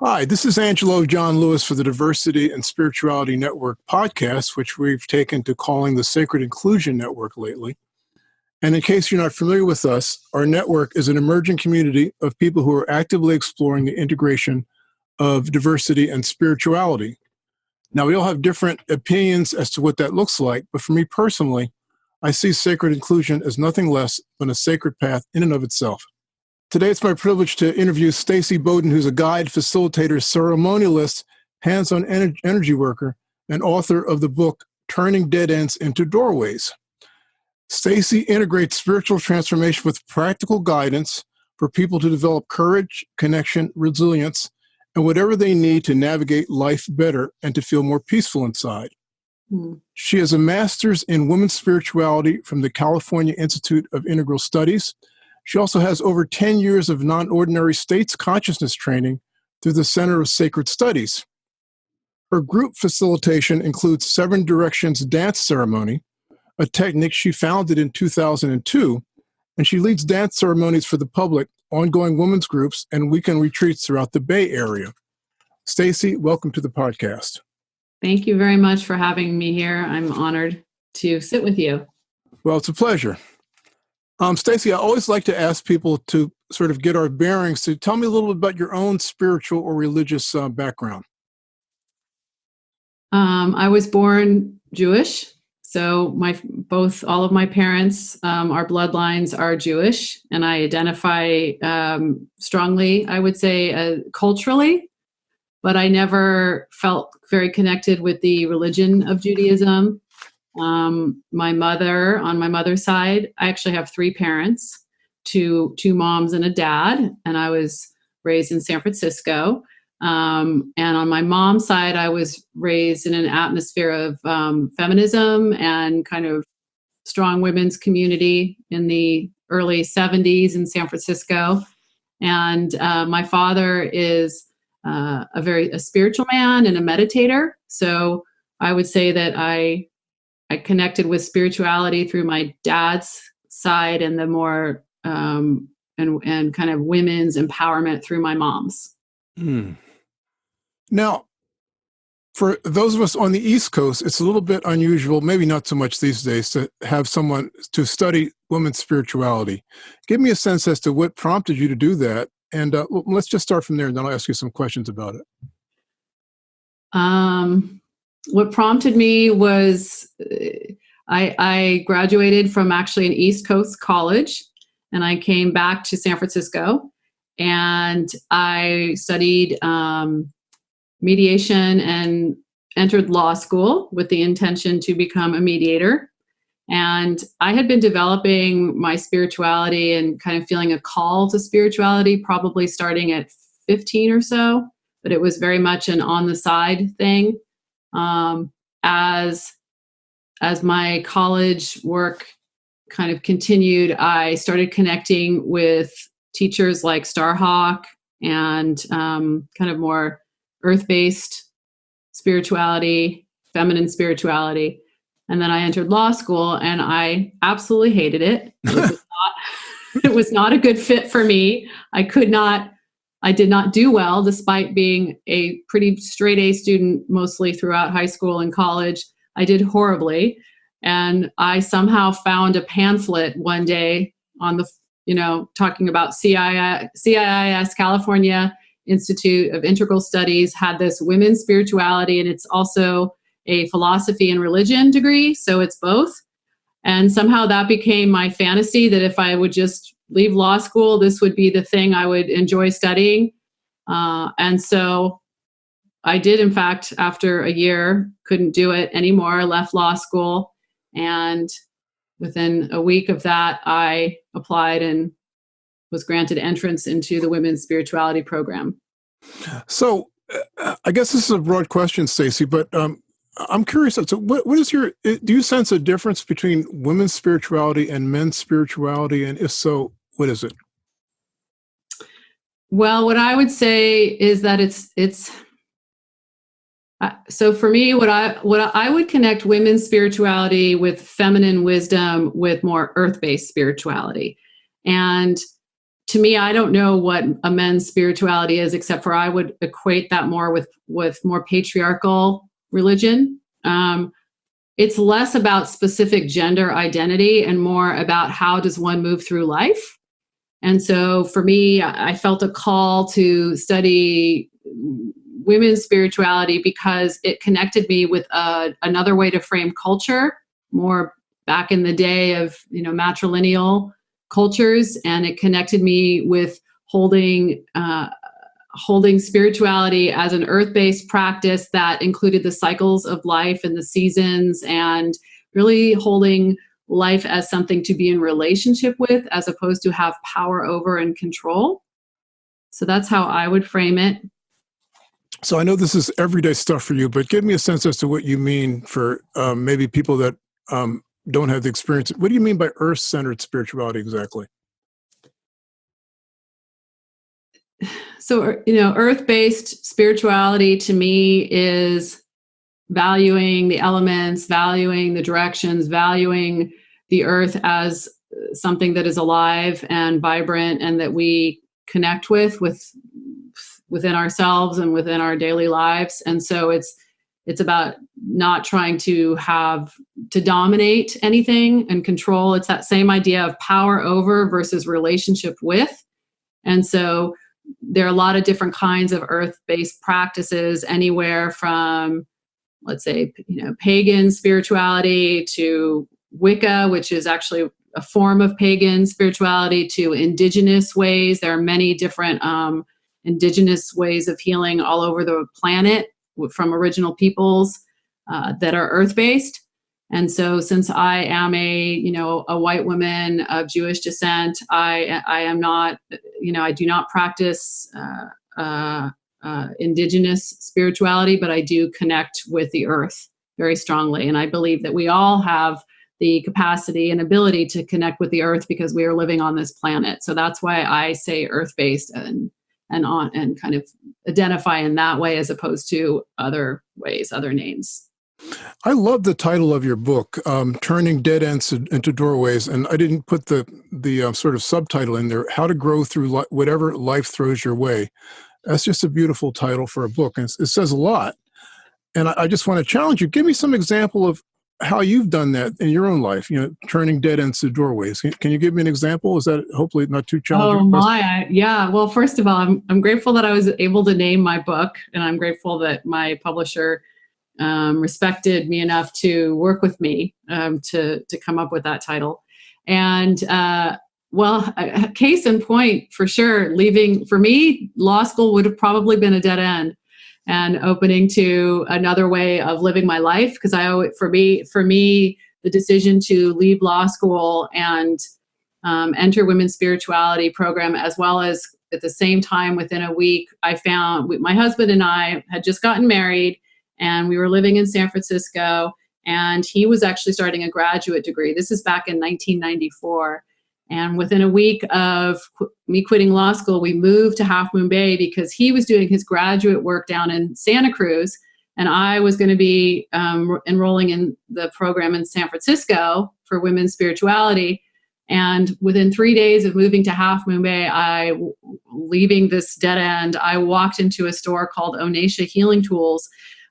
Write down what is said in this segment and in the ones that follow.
Hi, this is Angelo John Lewis for the Diversity and Spirituality Network podcast, which we've taken to calling the Sacred Inclusion Network lately. And in case you're not familiar with us, our network is an emerging community of people who are actively exploring the integration of diversity and spirituality. Now, we all have different opinions as to what that looks like, but for me personally, I see sacred inclusion as nothing less than a sacred path in and of itself. Today, it's my privilege to interview Stacy Bowden, who's a guide, facilitator, ceremonialist, hands on energy worker, and author of the book Turning Dead Ends into Doorways. Stacy integrates spiritual transformation with practical guidance for people to develop courage, connection, resilience, and whatever they need to navigate life better and to feel more peaceful inside. Mm. She has a master's in women's spirituality from the California Institute of Integral Studies she also has over 10 years of non ordinary states consciousness training through the Center of Sacred Studies. Her group facilitation includes Seven Directions Dance Ceremony, a technique she founded in 2002, and she leads dance ceremonies for the public, ongoing women's groups, and weekend retreats throughout the Bay Area. Stacy, welcome to the podcast. Thank you very much for having me here. I'm honored to sit with you. Well, it's a pleasure. Um, Stacy, I always like to ask people to sort of get our bearings. To tell me a little bit about your own spiritual or religious uh, background. Um, I was born Jewish, so my both all of my parents, um, our bloodlines are Jewish, and I identify um, strongly. I would say uh, culturally, but I never felt very connected with the religion of Judaism. Um, my mother, on my mother's side, I actually have three parents, two two moms and a dad, and I was raised in San Francisco. Um, and on my mom's side, I was raised in an atmosphere of um, feminism and kind of strong women's community in the early 70s in San Francisco. And uh, my father is uh, a very a spiritual man and a meditator. So I would say that I I connected with spirituality through my dad's side and the more um, and and kind of women's empowerment through my mom's. Hmm. Now, for those of us on the East Coast, it's a little bit unusual, maybe not so much these days, to have someone to study women's spirituality. Give me a sense as to what prompted you to do that, and uh, let's just start from there, and then I'll ask you some questions about it. Um, what prompted me was uh, I, I, graduated from actually an East Coast college and I came back to San Francisco and I studied um, mediation and entered law school with the intention to become a mediator. And I had been developing my spirituality and kind of feeling a call to spirituality probably starting at 15 or so, but it was very much an on the side thing um, as as my college work kind of continued, I started connecting with teachers like Starhawk and um, kind of more earth-based spirituality, feminine spirituality. And then I entered law school and I absolutely hated it. It was, not, it was not a good fit for me. I could not I did not do well despite being a pretty straight A student mostly throughout high school and college. I did horribly. And I somehow found a pamphlet one day on the, you know, talking about CII, CIIS, California Institute of Integral Studies, had this women's spirituality, and it's also a philosophy and religion degree. So it's both. And somehow that became my fantasy that if I would just leave law school, this would be the thing I would enjoy studying. Uh, and so I did, in fact, after a year, couldn't do it anymore, left law school. And within a week of that, I applied and was granted entrance into the women's spirituality program. So uh, I guess this is a broad question, Stacy, but um, I'm curious. So, what, what is your? Do you sense a difference between women's spirituality and men's spirituality? And if so, what is it? Well, what I would say is that it's it's. Uh, so for me, what I what I would connect women's spirituality with feminine wisdom with more earth-based spirituality, and to me, I don't know what a men's spirituality is, except for I would equate that more with with more patriarchal religion. Um, it's less about specific gender identity and more about how does one move through life. And so for me, I felt a call to study women's spirituality because it connected me with another way to frame culture, more back in the day of you know matrilineal cultures, and it connected me with holding uh, holding spirituality as an earth-based practice that included the cycles of life and the seasons and really holding life as something to be in relationship with as opposed to have power over and control. So that's how i would frame it. So i know this is everyday stuff for you but give me a sense as to what you mean for um, maybe people that um, don't have the experience. What do you mean by earth-centered spirituality exactly? So you know earth-based spirituality to me is valuing the elements valuing the directions valuing the earth as something that is alive and vibrant and that we connect with with within ourselves and within our daily lives. And so it's it's about not trying to have to dominate anything and control. It's that same idea of power over versus relationship with. And so there are a lot of different kinds of earth-based practices anywhere from let's say you know pagan spirituality to wicca which is actually a form of pagan spirituality to indigenous ways. There are many different um, indigenous ways of healing all over the planet from original peoples uh, that are earth-based. And so since I am a, you know, a white woman of Jewish descent, I, I am not, you know, I do not practice uh, uh, uh, indigenous spirituality, but I do connect with the earth very strongly. And I believe that we all have the capacity and ability to connect with the earth because we are living on this planet. So that's why I say earth-based and and on and kind of identify in that way as opposed to other ways, other names. I love the title of your book, um, "Turning Dead Ends into Doorways," and I didn't put the the uh, sort of subtitle in there: "How to Grow Through li Whatever Life Throws Your Way." That's just a beautiful title for a book, and it says a lot. And I, I just want to challenge you: give me some example of how you've done that in your own life. You know, turning dead ends to doorways. Can, can you give me an example? Is that hopefully not too challenging? Oh my, I, yeah. Well, first of all, I'm I'm grateful that I was able to name my book, and I'm grateful that my publisher um, respected me enough to work with me um, to, to come up with that title. And uh, well, a case in point for sure, leaving, for me, law school would have probably been a dead end and opening to another way of living my life. Because I, for me, for me, the decision to leave law school and um, enter women's spirituality program, as well as at the same time within a week, I found my husband and I had just gotten married and we were living in San Francisco and he was actually starting a graduate degree. This is back in 1994. And within a week of qu me quitting law school, we moved to Half Moon Bay because he was doing his graduate work down in Santa Cruz and I was going to be um, enrolling in the program in San Francisco for women's spirituality. And within three days of moving to Half Moon Bay, I, leaving this dead end, I walked into a store called Onatia Healing Tools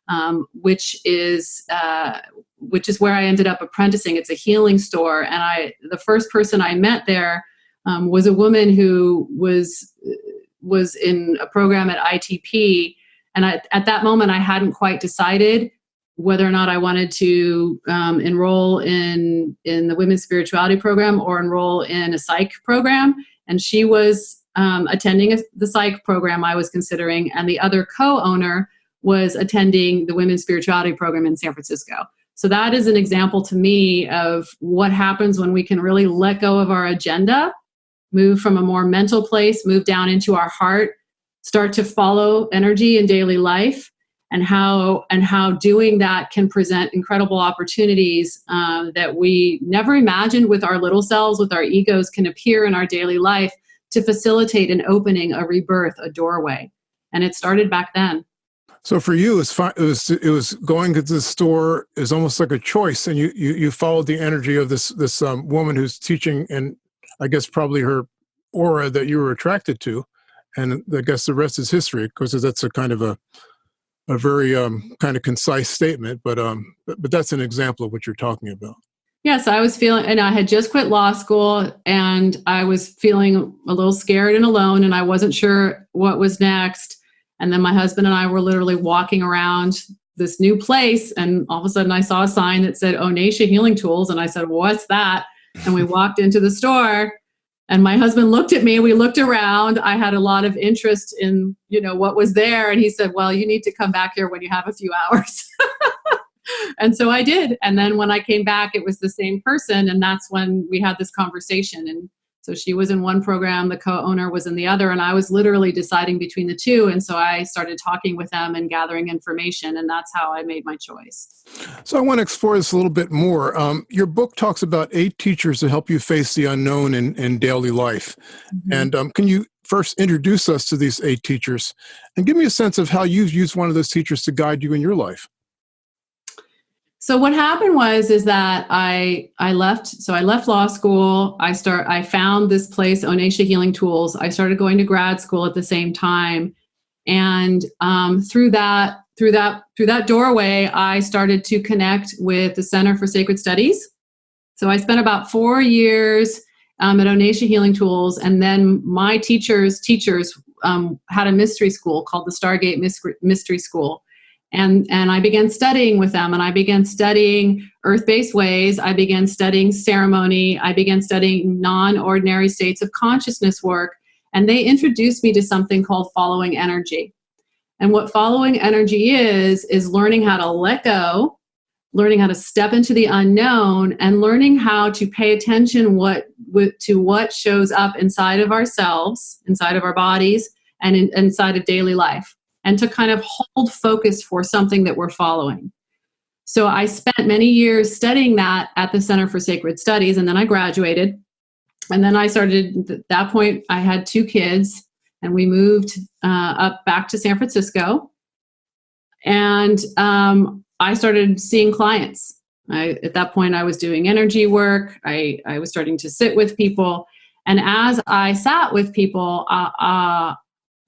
um, which is uh, which is where I ended up apprenticing. It's a healing store, and I the first person I met there um, was a woman who was was in a program at ITP, and I, at that moment I hadn't quite decided whether or not I wanted to um, enroll in in the women's spirituality program or enroll in a psych program. And she was um, attending a, the psych program I was considering, and the other co-owner was attending the women's spirituality program in San Francisco. So that is an example to me of what happens when we can really let go of our agenda, move from a more mental place, move down into our heart, start to follow energy in daily life, and how and how doing that can present incredible opportunities uh, that we never imagined with our little selves, with our egos, can appear in our daily life to facilitate an opening, a rebirth, a doorway. And it started back then. So for you, it was, it was it was going to the store is almost like a choice, and you you you followed the energy of this this um, woman who's teaching, and I guess probably her aura that you were attracted to, and I guess the rest is history because that's a kind of a a very um, kind of concise statement, but um, but, but that's an example of what you're talking about. Yes, I was feeling, and I had just quit law school, and I was feeling a little scared and alone, and I wasn't sure what was next. And then my husband and I were literally walking around this new place, and all of a sudden I saw a sign that said Onatia Healing Tools, and I said, "What's that?" And we walked into the store, and my husband looked at me. We looked around. I had a lot of interest in, you know, what was there, and he said, "Well, you need to come back here when you have a few hours." and so I did. And then when I came back, it was the same person, and that's when we had this conversation. And so she was in one program, the co-owner was in the other, and I was literally deciding between the two. And so I started talking with them and gathering information, and that's how I made my choice. So I want to explore this a little bit more. Um, your book talks about eight teachers to help you face the unknown in, in daily life. Mm-hmm. And um, can you first introduce us to these eight teachers and give me a sense of how you've used one of those teachers to guide you in your life? So what happened was is that I I left so I left law school. I start I found this place Onatia Healing Tools. I started going to grad school at the same time, and um, through that through that through that doorway, I started to connect with the Center for Sacred Studies. So I spent about four years um, at Onatia Healing Tools, and then my teachers teachers um, had a mystery school called the Stargate Mystery School and and i began studying with them and i began studying earth-based ways. I began studying ceremony. I began studying non-ordinary states of consciousness work and they introduced me to something called following energy. And what following energy is is learning how to let go learning how to step into the unknown and learning how to pay attention what to what shows up inside of ourselves inside of our bodies and in, inside of daily life and to kind of hold focus for something that we're following. So I spent many years studying that at the Center for Sacred Studies, and then I graduated. And then I started, at that point, I had two kids, and we moved uh, up back to San Francisco. And um, I started seeing clients. I, at that point, I was doing energy work. I, I was starting to sit with people. And as I sat with people, uh, uh,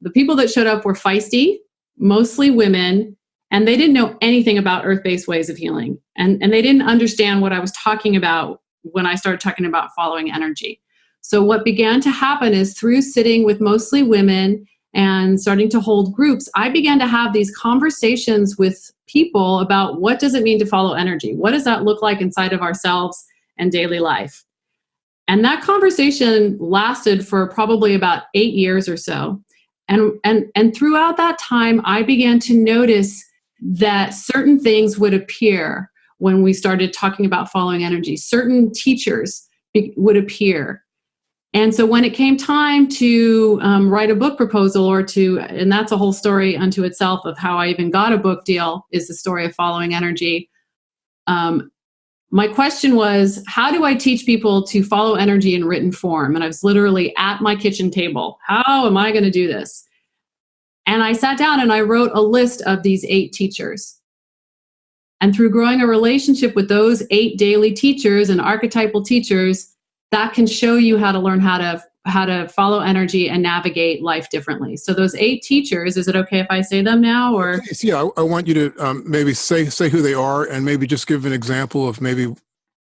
the people that showed up were feisty mostly women, and they didn't know anything about earth-based ways of healing. And, and they didn't understand what I was talking about when I started talking about following energy. So what began to happen is through sitting with mostly women and starting to hold groups, I began to have these conversations with people about what does it mean to follow energy? What does that look like inside of ourselves and daily life? And that conversation lasted for probably about eight years or so. And, and, and throughout that time, I began to notice that certain things would appear when we started talking about following energy. Certain teachers would appear. And so when it came time to um, write a book proposal or to, and that's a whole story unto itself of how I even got a book deal, is the story of following energy. Um, my question was, how do I teach people to follow energy in written form? And I was literally at my kitchen table. How am I going to do this? And I sat down and I wrote a list of these eight teachers. And through growing a relationship with those eight daily teachers and archetypal teachers, that can show you how to learn how to how to follow energy and navigate life differently. So those eight teachers, is it okay if I say them now or? Yeah, I, I want you to um, maybe say, say who they are and maybe just give an example of maybe,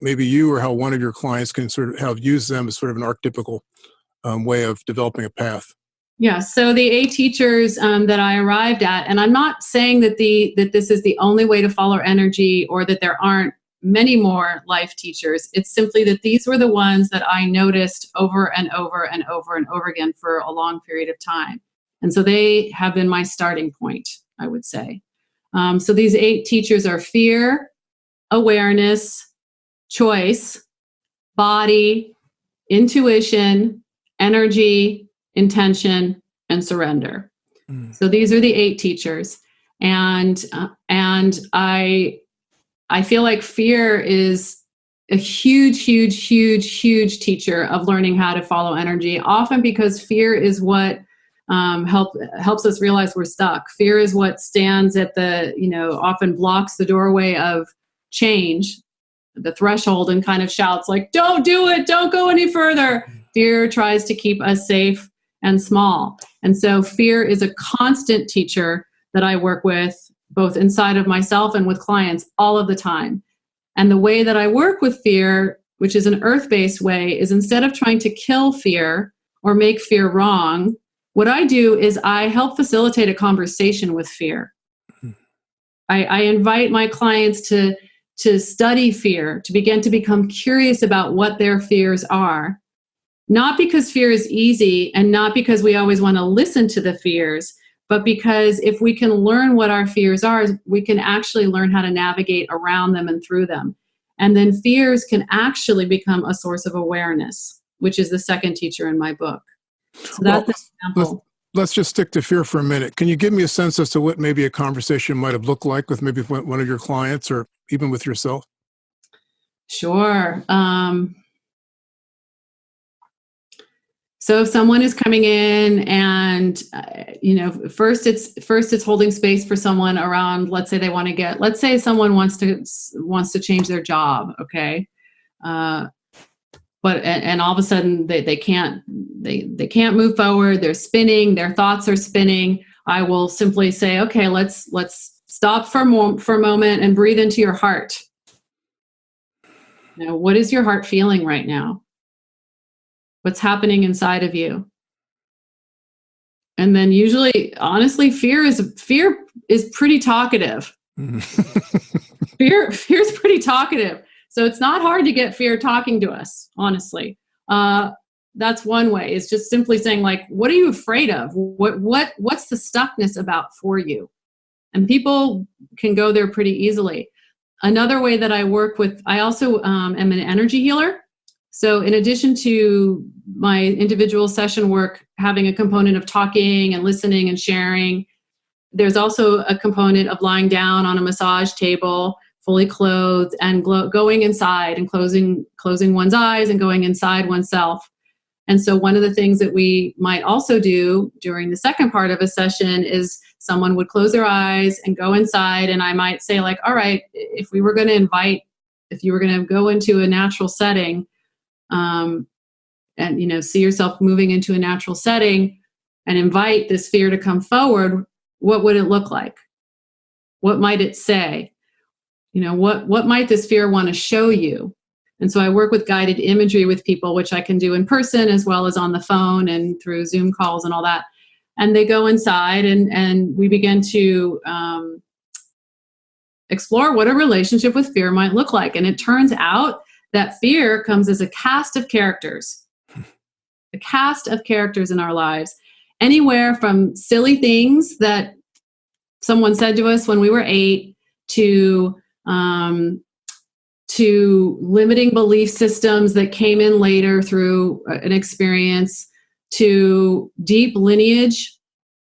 maybe you or how one of your clients can sort of have used them as sort of an archetypical um, way of developing a path. Yeah, so the eight teachers um, that I arrived at, and I'm not saying that the that this is the only way to follow energy or that there aren't many more life teachers. It's simply that these were the ones that I noticed over and over and over and over again for a long period of time. And so they have been my starting point, I would say. Um, so these eight teachers are fear, awareness, choice, body, intuition, energy, intention, and surrender. Mm. So these are the eight teachers. And, uh, and I I feel like fear is a huge, huge, huge, huge teacher of learning how to follow energy, often because fear is what um, help, helps us realize we're stuck. Fear is what stands at the, you know, often blocks the doorway of change, the threshold, and kind of shouts like, don't do it, don't go any further, Fear tries to keep us safe and small. And so fear is a constant teacher that I work with both inside of myself and with clients all of the time. And the way that I work with fear, which is an earth based way, is instead of trying to kill fear or make fear wrong, what I do is I help facilitate a conversation with fear. Hmm. I, I invite my clients to, to study fear, to begin to become curious about what their fears are. Not because fear is easy and not because we always want to listen to the fears, but because if we can learn what our fears are, we can actually learn how to navigate around them and through them. And then fears can actually become a source of awareness, which is the second teacher in my book. So that's well, let's, let's just stick to fear for a minute. Can you give me a sense as to what maybe a conversation might have looked like with maybe one of your clients or even with yourself? Sure. Um, so if someone is coming in and uh, you know first it's first it's holding space for someone around let's say they want to get let's say someone wants to wants to change their job okay? Uh, but and, and, all of a sudden they, they can't they they can't move forward they're spinning their thoughts are spinning. I will simply say okay let's let's stop for a, for a moment and breathe into your heart. Now what is your heart feeling right now what's happening inside of you. And then usually honestly fear is fear is pretty talkative. Fear fear is pretty talkative. So it's not hard to get fear talking to us honestly. Uh, that's one way is just simply saying like what are you afraid of? What what what's the stuckness about for you? And people can go there pretty easily. Another way that i work with i also um, am an energy healer so in addition to my individual session work having a component of talking and listening and sharing, there's also a component of lying down on a massage table, fully clothed, and going inside and closing closing one's eyes and going inside oneself. And so one of the things that we might also do during the second part of a session is someone would close their eyes and go inside and I might say like, all right, if we were going to invite if you were going to go into a natural setting, um, and you know see yourself moving into a natural setting and invite this fear to come forward what would it look like? What might it say? You know what what might this fear want to show you? And so i work with guided imagery with people which i can do in person as well as on the phone and through zoom calls and all that. And they go inside and and we begin to um, explore what a relationship with fear might look like. And it turns out that fear comes as a cast of characters, a cast of characters in our lives, anywhere from silly things that someone said to us when we were eight to um, to limiting belief systems that came in later through an experience to deep lineage.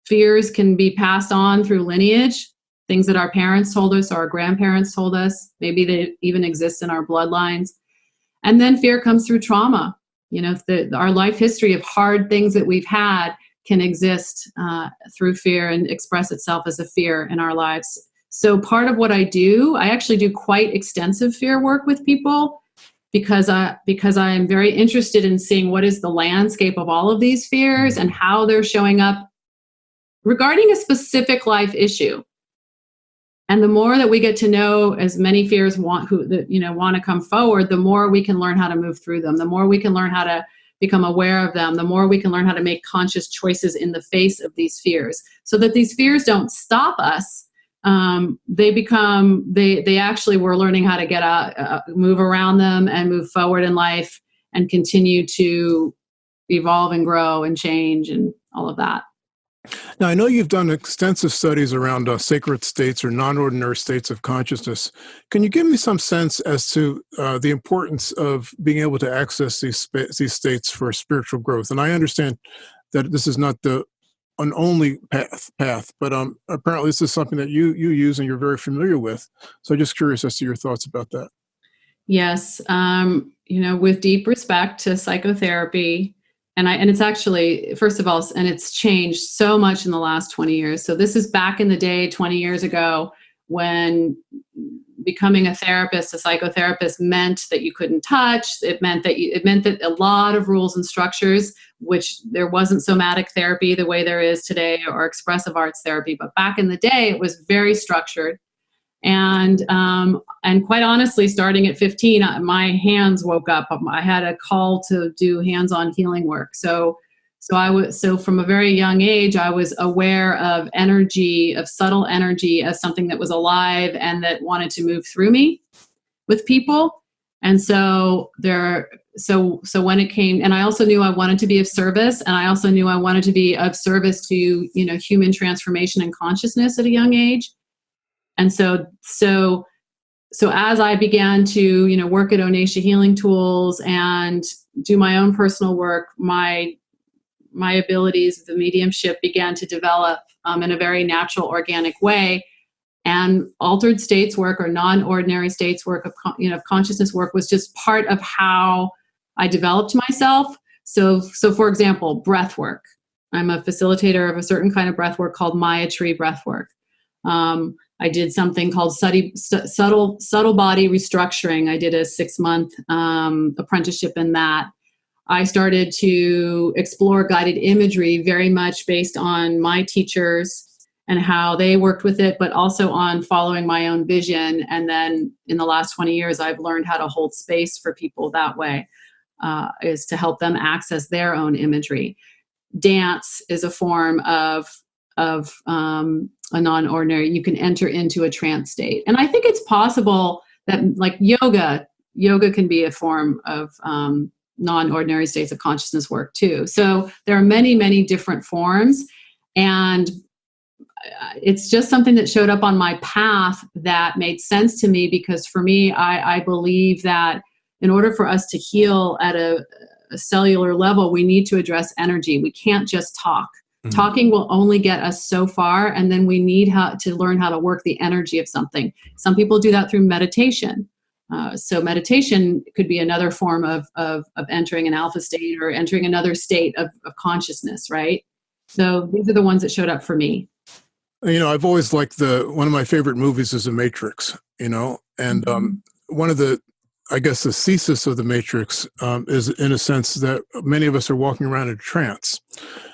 Fears can be passed on through lineage. Things that our parents told us or our grandparents told us. Maybe they even exist in our bloodlines and then fear comes through trauma. You know, the, our life history of hard things that we've had can exist uh, through fear and express itself as a fear in our lives. So part of what I do, I actually do quite extensive fear work with people because I because I am very interested in seeing what is the landscape of all of these fears and how they're showing up regarding a specific life issue and the more that we get to know as many fears want who that you know want to come forward the more we can learn how to move through them the more we can learn how to become aware of them the more we can learn how to make conscious choices in the face of these fears. So that these fears don't stop us um, they become they they actually we're learning how to get out uh, move around them and move forward in life and continue to evolve and grow and change and all of that now, I know you've done extensive studies around uh, sacred states or non ordinary states of consciousness. Can you give me some sense as to uh, the importance of being able to access these, these states for spiritual growth? And I understand that this is not the an only path, path but um, apparently this is something that you, you use and you're very familiar with. So I'm just curious as to your thoughts about that. Yes. Um, you know, with deep respect to psychotherapy, and I and it's actually first of all and it's changed so much in the last 20 years. So this is back in the day 20 years ago when becoming a therapist, a psychotherapist meant that you couldn't touch. It meant that you, it meant that a lot of rules and structures, which there wasn't somatic therapy the way there is today or expressive arts therapy, but back in the day it was very structured. And um, and quite honestly, starting at 15, uh, my hands woke up. I had a call to do hands-on healing work. So so I was so from a very young age, I was aware of energy, of subtle energy as something that was alive and that wanted to move through me with people. And so there so so when it came and I also knew I wanted to be of service and I also knew I wanted to be of service to, you know, human transformation and consciousness at a young age. And so so so as I began to, you know, work at Onesha Healing Tools and do my own personal work, my my abilities, the mediumship began to develop um, in a very natural, organic way. And altered states work or non-ordinary states work of you know consciousness work was just part of how I developed myself. So, so for example, breath work. I'm a facilitator of a certain kind of breath work called Maitri breath work. Um, I did something called subtle, subtle, body restructuring. I did a six month um, apprenticeship in that. I started to explore guided imagery very much based on my teachers and how they worked with it, but also on following my own vision. And then in the last 20 years, I've learned how to hold space for people that way, uh, is to help them access their own imagery. Dance is a form of, of um, a non-ordinary, you can enter into a trance state. And I think it's possible that like yoga, yoga can be a form of um, non-ordinary states of consciousness work too. So there are many, many different forms and uh, it's just something that showed up on my path that made sense to me because for me, I, I believe that in order for us to heal at a, a, cellular level, we need to address energy. We can't just talk. Mm. Talking will only get us so far and then we need how to learn how to work the energy of something. Some people do that through meditation. Uh, so meditation could be another form of, of, of, entering an alpha state or entering another state of, of consciousness, right? So these are the ones that showed up for me. You know, I've always liked the, one of my favorite movies is The Matrix, you know, and um, one of the, I guess the thesis of The Matrix um, is in a sense that many of us are walking around in trance.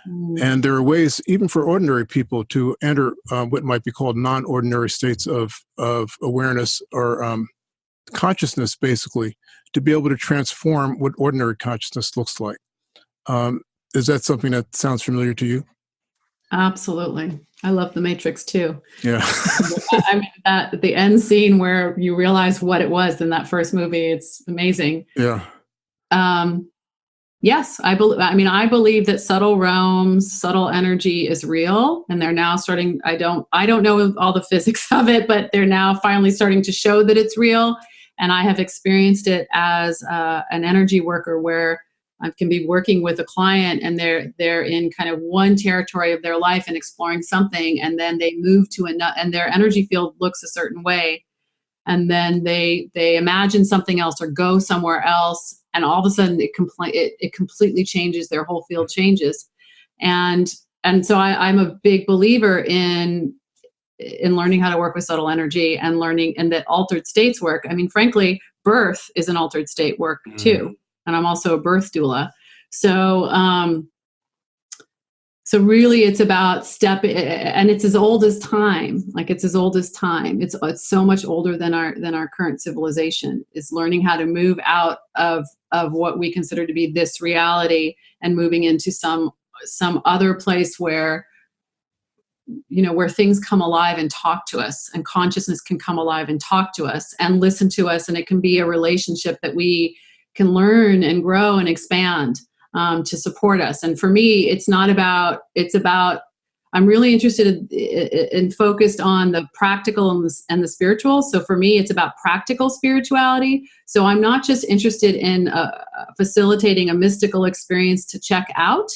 Mm. And there are ways, even for ordinary people, to enter uh, what might be called non-ordinary states of, of awareness or um, consciousness basically to be able to transform what ordinary consciousness looks like. Um, is that something that sounds familiar to you? Absolutely. I love the Matrix too. Yeah. I mean, that the end scene where you realize what it was in that first movie, it's amazing. Yeah. Um, yes, I believe, I mean, I believe that subtle realms, subtle energy is real and they're now starting, I don't, I don't know all the physics of it, but they're now finally starting to show that it's real and I have experienced it as uh, an energy worker where I can be working with a client and they're they're in kind of one territory of their life and exploring something and then they move to another and their energy field looks a certain way and then they they imagine something else or go somewhere else and all of a sudden it, compl- it, it completely changes their whole field changes and and so I, I'm a big believer in in learning how to work with subtle energy and learning and that altered states work. I mean, frankly, birth is an altered state work mm. And I'm also a birth doula. So, um, so really it's about step and it's as old as time. Like it's as old as time. It's, it's so much older than our, than our current civilization is learning how to move out of, of what we consider to be this reality and moving into some, some other place where you know, where things come alive and talk to us and consciousness can come alive and talk to us and listen to us. And it can be a relationship that we can learn and grow and expand um, to support us. And for me, it's not about, it's about, I'm really interested in, in focused on the practical and the, and the, spiritual. So for me, it's about practical spirituality. So I'm not just interested in uh, facilitating a mystical experience to check out,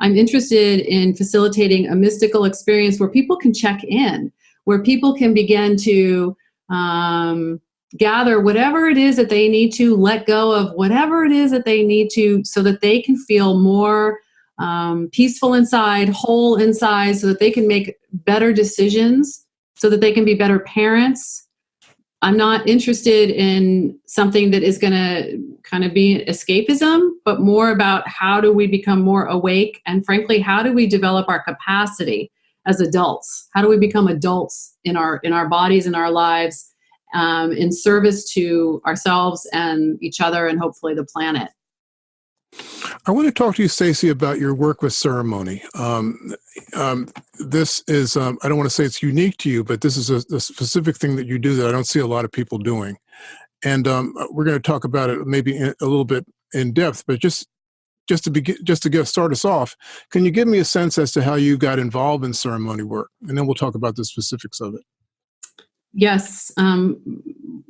I'm interested in facilitating a mystical experience where people can check in, where people can begin to um, gather whatever it is that they need to let go of whatever it is that they need to so that they can feel more um, peaceful inside, whole inside, so that they can make better decisions, so that they can be better parents, I'm not interested in something that is going to kind of be escapism, but more about how do we become more awake and frankly, how do we develop our capacity as adults? How do we become adults in our in our bodies in our lives um, in service to ourselves and each other and hopefully the planet? I want to talk to you, Stacy, about your work with ceremony. Um, um, this is, um, I don't want to say it's unique to you, but this is a, a, specific thing that you do that I don't see a lot of people doing. And um, we're going to talk about it maybe in, a little bit in depth, but just just to begin, just to get start us off, can you give me a sense as to how you got involved in ceremony work, and then we'll talk about the specifics of it. Yes. Um,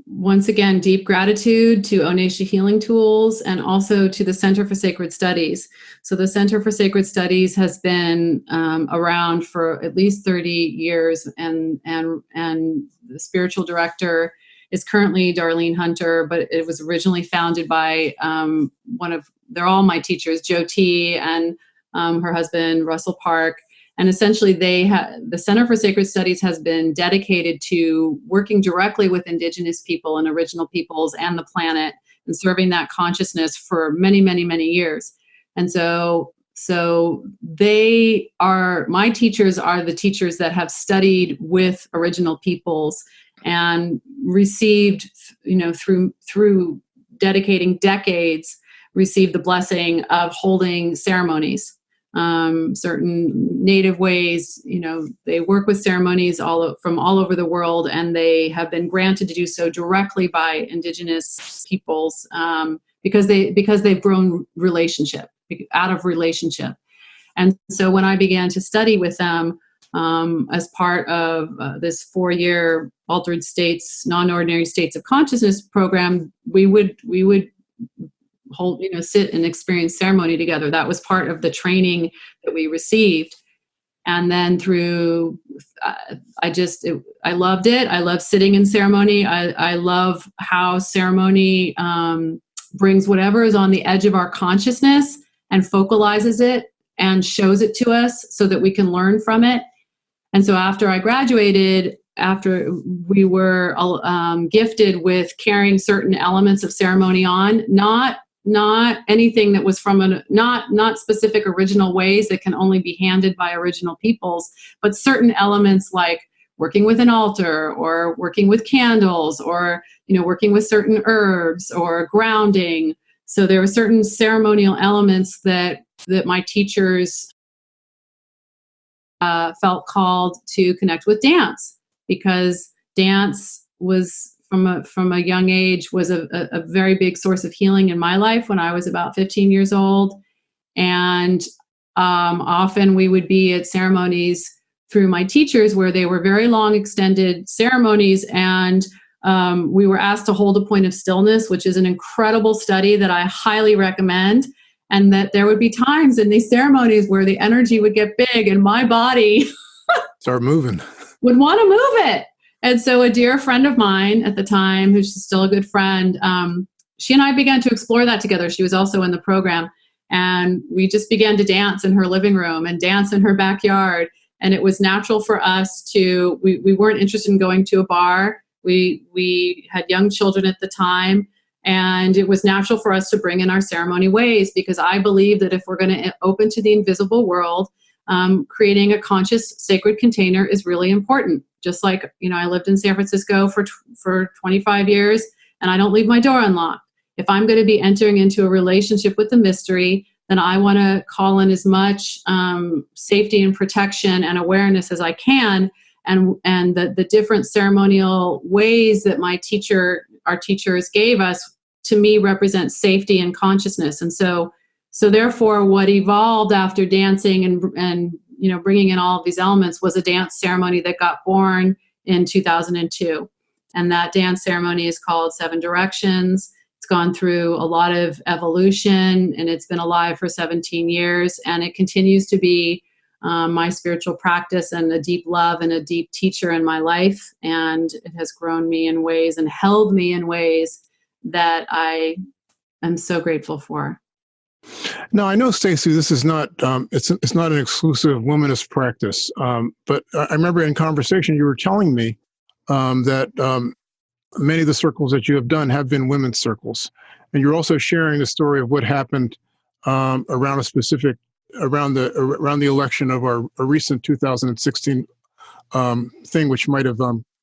once again, deep gratitude to Oneshi Healing Tools and also to the Center for Sacred Studies. So the Center for Sacred Studies has been um, around for at least 30 years and, and, and the spiritual director is currently Darlene Hunter, but it was originally founded by um, one of, they're all my teachers, Jyoti and um, her husband, Russell Park. And essentially they the Center for Sacred Studies has been dedicated to working directly with indigenous people and original peoples and the planet and serving that consciousness for many, many, many years. And so, so they are, my teachers are the teachers that have studied with original peoples and received, you know, through, through dedicating decades, received the blessing of holding ceremonies um, certain native ways. You know, they work with ceremonies all from all over the world, and they have been granted to do so directly by indigenous peoples um, because they because they've grown relationship out of relationship. And so when I began to study with them um, as part of uh, this four-year altered states, non-ordinary states of consciousness program, we would we would hold, you know, sit and experience ceremony together. That was part of the training that we received. And then through, uh, I just, it, I loved it. I love sitting in ceremony. I, I love how ceremony um, brings whatever is on the edge of our consciousness and focalizes it and shows it to us so that we can learn from it. And so after I graduated, after we were um, gifted with carrying certain elements of ceremony on, not not anything that was from a not not specific original ways that can only be handed by original peoples but certain elements like working with an altar or working with candles or you know working with certain herbs or grounding. So there were certain ceremonial elements that that my teachers uh, felt called to connect with dance because dance was from a from a young age was a, a, a very big source of healing in my life when I was about 15 years old. And um, often we would be at ceremonies through my teachers where they were very long extended ceremonies and um, we were asked to hold a point of stillness, which is an incredible study that I highly recommend. And that there would be times in these ceremonies where the energy would get big and my body start moving would want to move it and so a dear friend of mine at the time, who's still a good friend, um, she and I began to explore that together. She was also in the program. And we just began to dance in her living room and dance in her backyard. And it was natural for us to, we, we weren't interested in going to a bar. We, we had young children at the time. And it was natural for us to bring in our ceremony ways because I believe that if we're going to open to the invisible world, um, creating a conscious sacred container is really important. Just like, you know, I lived in San Francisco for, for 25 years and I don't leave my door unlocked. If I'm going to be entering into a relationship with the mystery, then I want to call in as much um, safety and protection and awareness as I can. And, and the, the different ceremonial ways that my teacher, our teachers gave us, to me represent safety and consciousness. And so so therefore, what evolved after dancing and, and you know, bringing in all of these elements was a dance ceremony that got born in 2002. And that dance ceremony is called Seven Directions. It's gone through a lot of evolution and it's been alive for 17 years and it continues to be um, my spiritual practice and a deep love and a deep teacher in my life. And it has grown me in ways and held me in ways that I am so grateful for. Now I know, Stacy, this is not um, it's it's not an exclusive womanist practice. Um, but I remember in conversation you were telling me um, that um, many of the circles that you have done have been women's circles. And you're also sharing the story of what happened um, around a specific around the around the election of our, our recent 2016 um, thing, which might have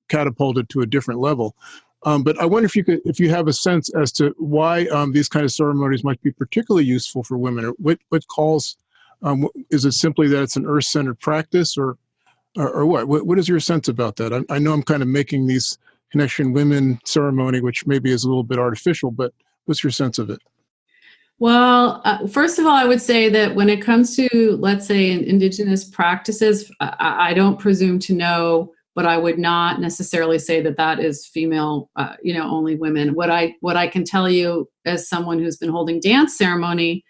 catapulted to a different level. Um, but I wonder if you could, if you have a sense as to why um, these kind of ceremonies might be particularly useful for women, or what what calls um, is it simply that it's an earth-centered practice, or, or, or what? what? What is your sense about that? I, I, know I'm kind of making these connection women ceremony, which maybe is a little bit artificial, but what's your sense of it? Well, uh, first of all, I would say that when it comes to, let's say, indigenous practices, I, I don't presume to know, but I would not necessarily say that that is female, uh, you know, only women. What I what I can tell you as someone who's been holding dance ceremony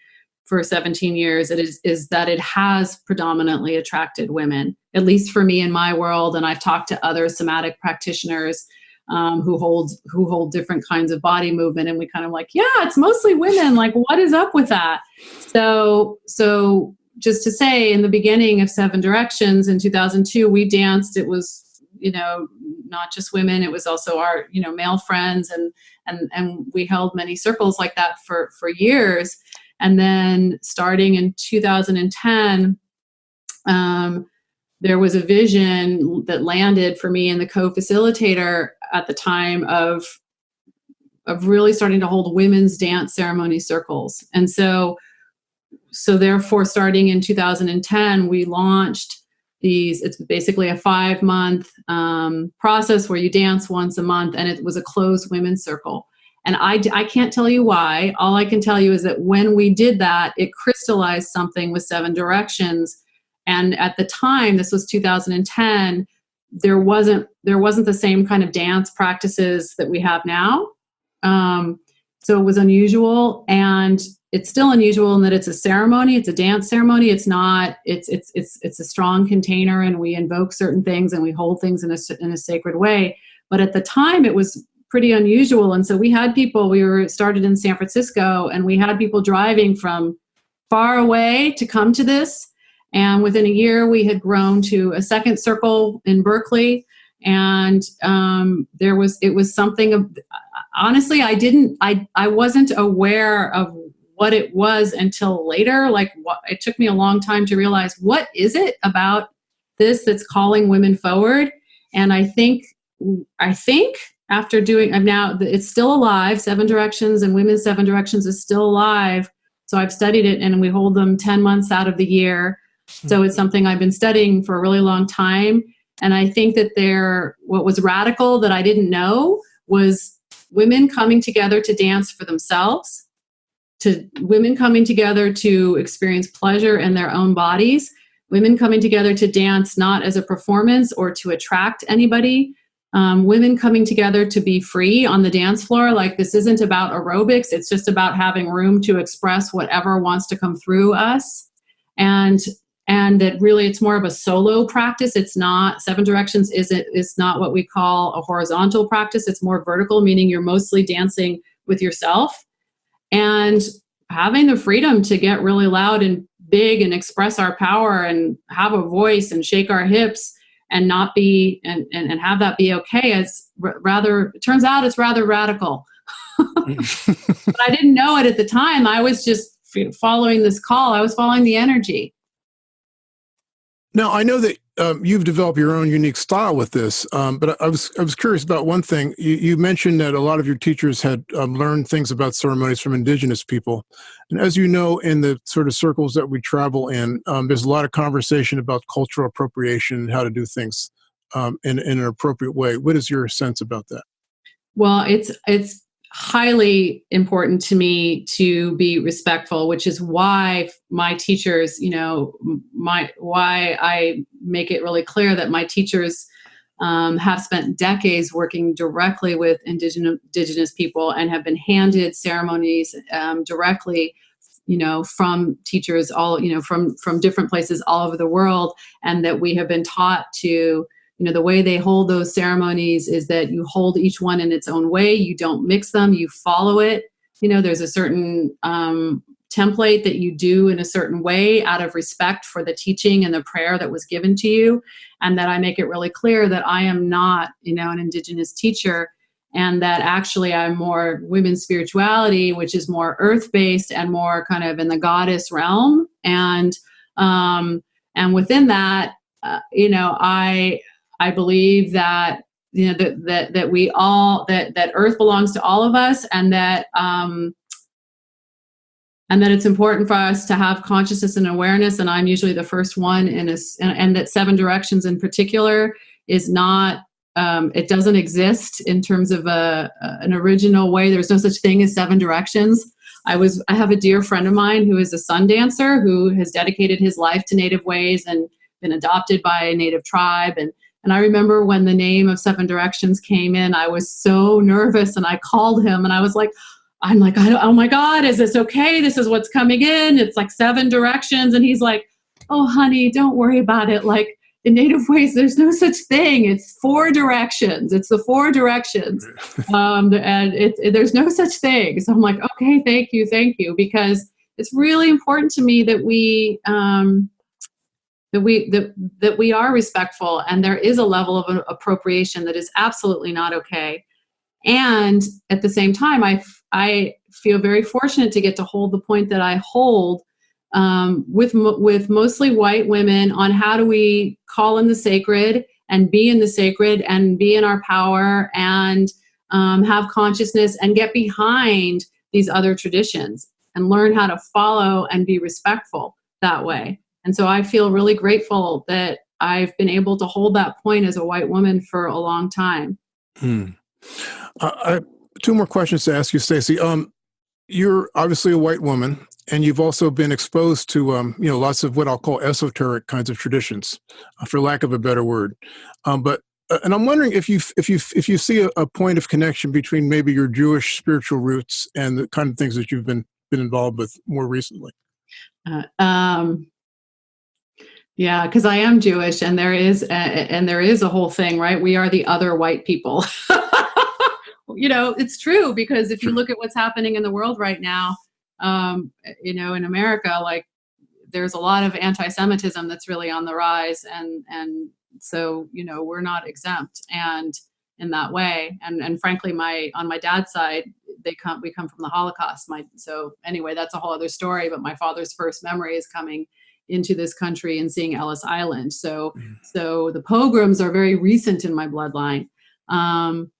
for 17 years it is, is that it has predominantly attracted women, at least for me in my world. And I've talked to other somatic practitioners um, who hold who hold different kinds of body movement, and we kind of like, yeah, it's mostly women. Like, what is up with that? So, so just to say, in the beginning of Seven Directions in 2002, we danced. It was you know not just women it was also our you know male friends and and and we held many circles like that for for years and then starting in 2010, um, there was a vision that landed for me and the co-facilitator at the time of of really starting to hold women's dance ceremony circles. And so, so therefore, starting in 2010, we launched these, it's basically a five month um, process where you dance once a month and it was a closed women's circle. And I, I can't tell you why. All I can tell you is that when we did that, it crystallized something with Seven Directions. And at the time, this was 2010, there wasn't there wasn't the same kind of dance practices that we have now. Um, so it was unusual, and it's still unusual in that it's a ceremony. It's a dance ceremony. It's not. It's it's it's it's a strong container, and we invoke certain things and we hold things in a in a sacred way. But at the time, it was pretty unusual. And so we had people, we were started in San Francisco and we had people driving from far away to come to this. And within a year, we had grown to a second circle in Berkeley. And um, there was, it was something of, honestly, I didn't, I, I wasn't aware of what it was until later. Like what, it took me a long time to realize what is it about this that's calling women forward. And I think, I think after doing, I'm now, it's still alive, Seven Directions and Women's Seven Directions is still alive. So I've studied it and we hold them 10 months out of the year. So hmm. it's something I've been studying for a really long time. And I think that there, what was radical that I didn't know was women coming together to dance for themselves, to women coming together to experience pleasure in their own bodies, women coming together to dance not as a performance or to attract anybody, um, women coming together to be free on the dance floor. Like this isn't about aerobics. It's just about having room to express whatever wants to come through us. And and that really it's more of a solo practice. It's not, Seven Directions isn't, it's not what we call a horizontal practice. It's more vertical, meaning you're mostly dancing with yourself. And having the freedom to get really loud and big and express our power and have a voice and shake our hips and not be and, and, and have that be okay as rather it turns out it's rather radical. But i didn't know it at the time. I was just following this call. I was following the energy now i know that um, you've developed your own unique style with this, um, but I was I was curious about one thing. You, you mentioned that a lot of your teachers had um, learned things about ceremonies from indigenous people, and as you know, in the sort of circles that we travel in, um, there's a lot of conversation about cultural appropriation and how to do things um, in, in an appropriate way. What is your sense about that? Well, it's it's highly important to me to be respectful which is why my teachers you know my why i make it really clear that my teachers um, have spent decades working directly with indigenous, indigenous people and have been handed ceremonies um, directly you know from teachers all you know from from different places all over the world and that we have been taught to you know, the way they hold those ceremonies is that you hold each one in its own way. You don't mix them, you follow it. You know, there's a certain um, template that you do in a certain way out of respect for the teaching and the prayer that was given to you. And that I make it really clear that I am not, you know, an indigenous teacher and that actually I'm more women's spirituality, which is more earth based and more kind of in the goddess realm. And um, and within that, uh, you know, I I believe that you know that that that we all that that Earth belongs to all of us, and that um, and that it's important for us to have consciousness and awareness. And I'm usually the first one in a, and, and that seven directions in particular is not um, it doesn't exist in terms of a, an original way. There's no such thing as seven directions. I was I have a dear friend of mine who is a sun dancer who has dedicated his life to native ways and been adopted by a native tribe and and I remember when the name of Seven Directions came in, I was so nervous and I called him and I was like, I'm like, oh my God, is this okay? This is what's coming in. It's like seven directions. And he's like, oh, honey, don't worry about it. Like, in native ways there's no such thing it's four directions it's the four directions um, and it, it, there's no such thing so i'm like okay thank you thank you because it's really important to me that we um, that we that, that we are respectful and there is a level of appropriation that is absolutely not okay and at the same time i i feel very fortunate to get to hold the point that i hold um, with with mostly white women on how do we call in the sacred and be in the sacred and be in our power and um, have consciousness and get behind these other traditions and learn how to follow and be respectful that way. And so I feel really grateful that I've been able to hold that point as a white woman for a long time. Hmm. Uh, I, two more questions to ask you, Stacey. Um, you're obviously a white woman and you've also been exposed to um, you know lots of what I'll call esoteric kinds of traditions, uh, for lack of a better word. Um, but uh, and I'm wondering if you if you if you see a, a, point of connection between maybe your Jewish spiritual roots and the kind of things that you've been been involved with more recently. Uh, um, yeah, because I am Jewish, and there is a, and there is a whole thing, right? We are the other white people. you know, it's true because if you look at what's happening in the world right now um, you know, in America, like there's a lot of anti-Semitism that's really on the rise, and and so you know we're not exempt, and in that way, and and frankly, my on my dad's side, they come we come from the Holocaust. My so anyway, that's a whole other story. But my father's first memory is coming into this country and seeing Ellis Island. So mm. so the pogroms are very recent in my bloodline. Um,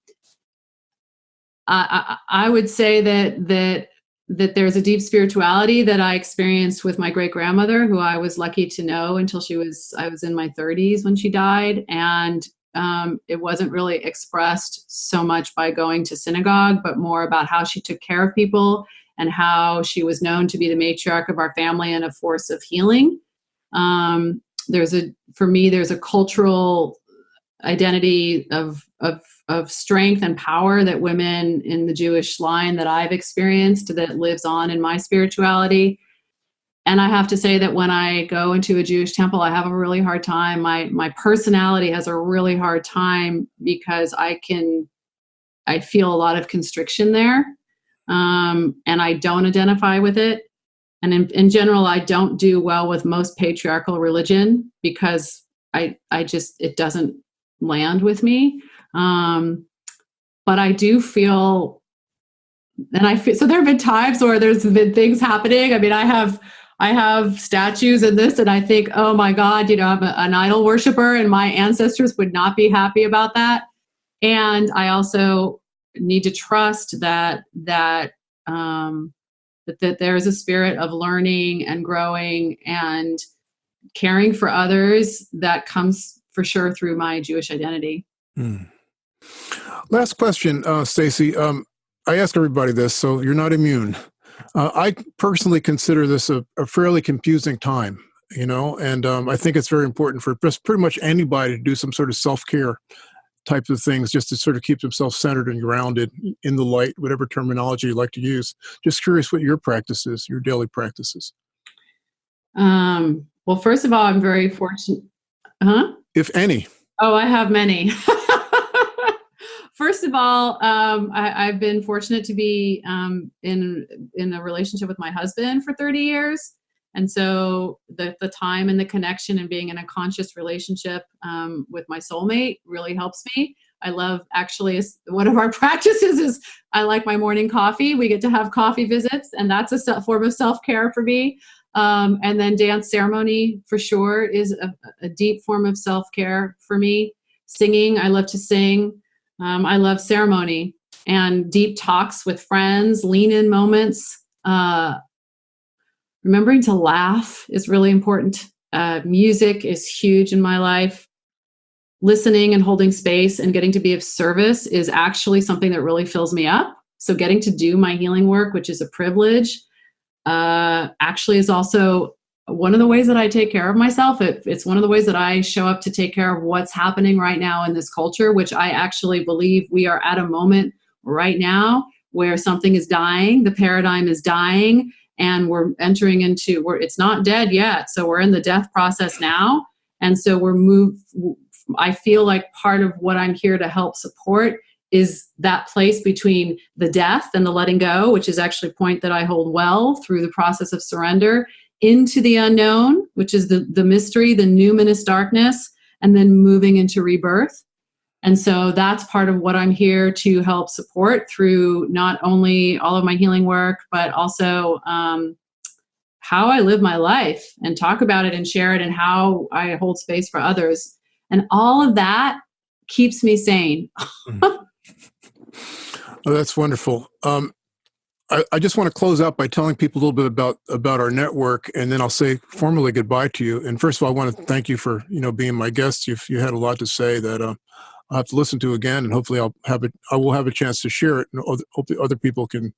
I, I, I would say that that that there's a deep spirituality that I experienced with my great grandmother, who I was lucky to know until she was, I was in my 30s when she died. And um, it wasn't really expressed so much by going to synagogue, but more about how she took care of people and how she was known to be the matriarch of our family and a force of healing. Um, there's a, for me, there's a cultural identity of, of of strength and power that women in the Jewish line that I've experienced that lives on in my spirituality. And I have to say that when I go into a Jewish temple, I have a really hard time. My my personality has a really hard time because I can I feel a lot of constriction there. Um, and I don't identify with it. And in, in general, I don't do well with most patriarchal religion because I I just it doesn't land with me. Um, but I do feel, and I feel, so there have been times where there's been things happening. I mean, I have, I have statues in this and I think, oh my God, you know, I'm a, an idol worshiper and my ancestors would not be happy about that. And I also need to trust that, that, um, that, that there's a spirit of learning and growing and caring for others that comes for sure through my Jewish identity. Mm. Last question, uh, Stacy. Um, I ask everybody this, so you're not immune. Uh, I personally consider this a, a, fairly confusing time, you know, and um, I think it's very important for just pretty much anybody to do some sort of self-care types of things just to sort of keep themselves centered and grounded in the light, whatever terminology you like to use. Just curious what your practice is, your daily practices. Um, well, first of all, I'm very fortunate. Huh? If any. Oh, I have many. First of all, um, I, have been fortunate to be um, in in a relationship with my husband for 30 years, And so the, the time and the connection and being in a conscious relationship um, with my soulmate really helps me. I love actually one of our practices is I like my morning coffee. We get to have coffee visits, and that's a form of self care for me. Um, and then dance ceremony for sure is a, a deep form of self care for me. Singing, I love to sing. Um, I love ceremony and deep talks with friends, lean in moments. Uh, remembering to laugh is really important. Uh, music is huge in my life. Listening and holding space and getting to be of service is actually something that really fills me up. So, getting to do my healing work, which is a privilege, uh, actually is also one of the ways that I take care of myself. It, it's one of the ways that I show up to take care of what's happening right now in this culture, which I actually believe we are at a moment right now where something is dying, the paradigm is dying, and we're entering into where it's not dead yet. So we're in the death process now. And so we're moved. I feel like part of what I'm here to help support is that place between the death and the letting go, which is actually a point that I hold well through the process of surrender, into the unknown, which is the, the mystery, the numinous darkness, and then moving into rebirth. And so that's part of what I'm here to help support through not only all of my healing work, but also um, how I live my life and talk about it and share it and how I hold space for others. And all of that keeps me sane. oh, that's wonderful. Um, I, I, just want to close out by telling people a little bit about about our network, and then I'll say formally goodbye to you. And first of all, I want to thank you for you know being my guest. You've you had a lot to say that uh, I'll have to listen to again, and hopefully I'll have it. I will have a chance to share it, and hopefully other people can,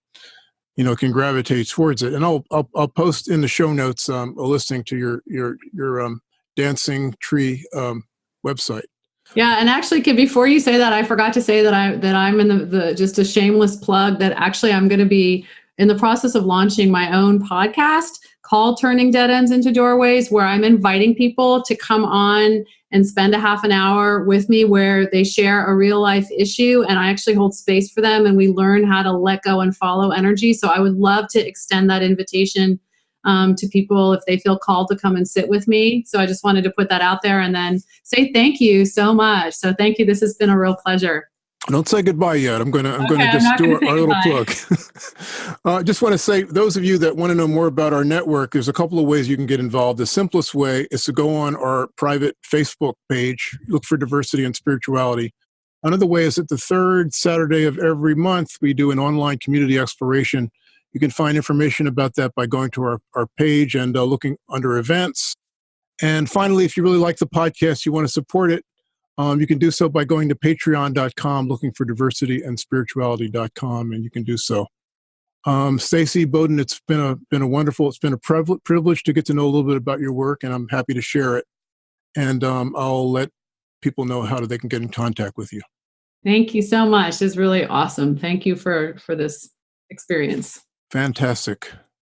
you know, can gravitate towards it. And I'll I'll, I'll post in the show notes um, a listing to your your your um, dancing tree um, website. Yeah, and actually, before you say that, I forgot to say that I that I'm in the, the just a shameless plug that actually I'm going to be in the process of launching my own podcast called Turning Dead Ends into Doorways, where I'm inviting people to come on and spend a half an hour with me where they share a real life issue and I actually hold space for them and we learn how to let go and follow energy. So I would love to extend that invitation um, to people if they feel called to come and sit with me. So I just wanted to put that out there and then say thank you so much. So thank you. This has been a real pleasure. Don't say goodbye yet. I'm gonna I'm okay, gonna just do our, our little plug. I uh, just want to say, those of you that want to know more about our network, there's a couple of ways you can get involved. The simplest way is to go on our private Facebook page, look for diversity and spirituality. Another way is that the third Saturday of every month, we do an online community exploration. You can find information about that by going to our, our page and uh, looking under events. And finally, if you really like the podcast, you want to support it, um, you can do so by going to patreon.com, looking for diversity and spirituality.com, and you can do so. Um, Stacy Bowden, it's been a been a wonderful, it's been a privilege to get to know a little bit about your work, and I'm happy to share it. And um, I'll let people know how they can get in contact with you. Thank you so much. It's really awesome. Thank you for for this experience. Fantastic.